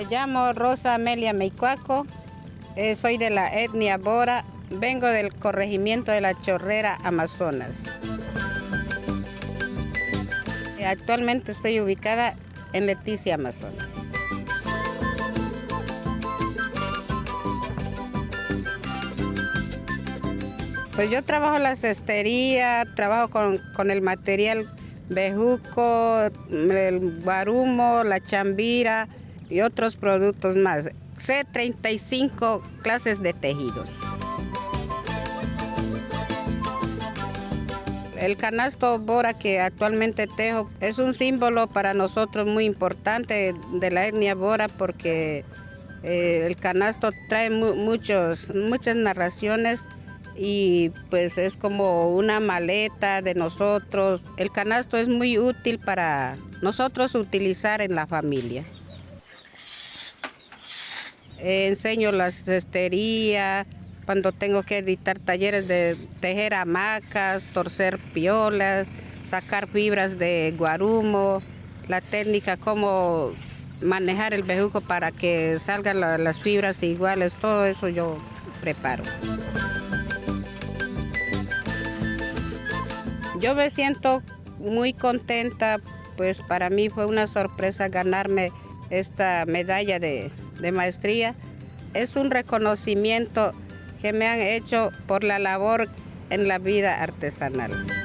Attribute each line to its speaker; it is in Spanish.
Speaker 1: Me llamo Rosa Amelia Meicuaco, eh, soy de la etnia Bora, vengo del corregimiento de la Chorrera, Amazonas. Eh, actualmente estoy ubicada en Leticia, Amazonas. Pues yo trabajo la cestería, trabajo con, con el material bejuco, el guarumo, la chambira y otros productos más. Sé 35 clases de tejidos. El canasto Bora que actualmente tejo es un símbolo para nosotros muy importante de la etnia Bora porque eh, el canasto trae muchos, muchas narraciones y pues es como una maleta de nosotros. El canasto es muy útil para nosotros utilizar en la familia. Enseño la cestería, cuando tengo que editar talleres de tejer hamacas, torcer piolas, sacar fibras de guarumo, la técnica cómo manejar el bejuco para que salgan las fibras iguales, todo eso yo preparo. Yo me siento muy contenta, pues para mí fue una sorpresa ganarme esta medalla de, maestría. Es un reconocimiento que me han hecho por la labor en la vida artesanal.